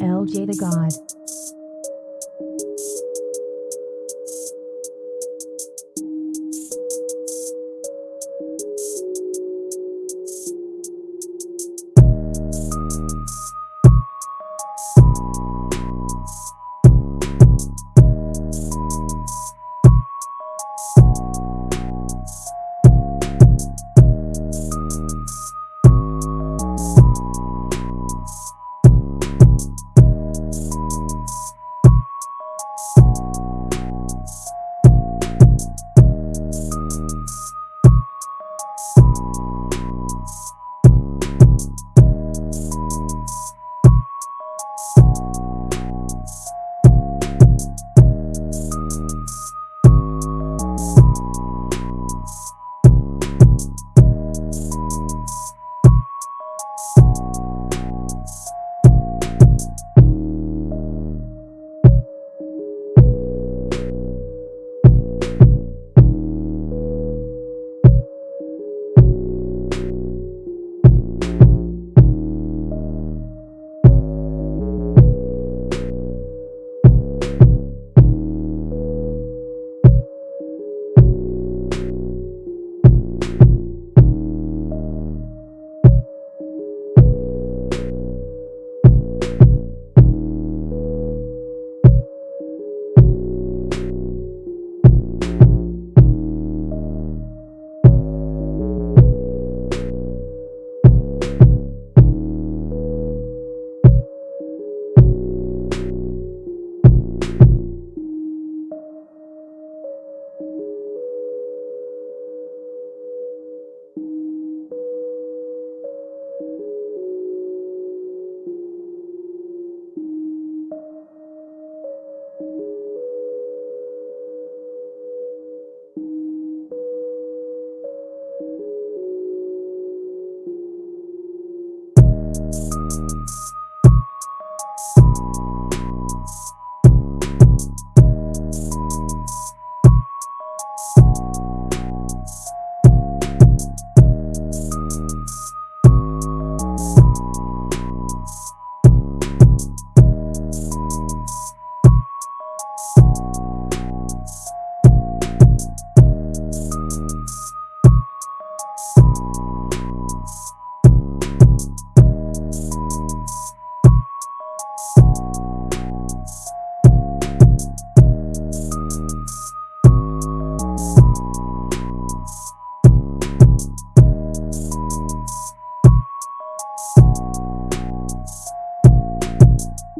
LJ the God.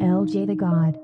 LJ the God.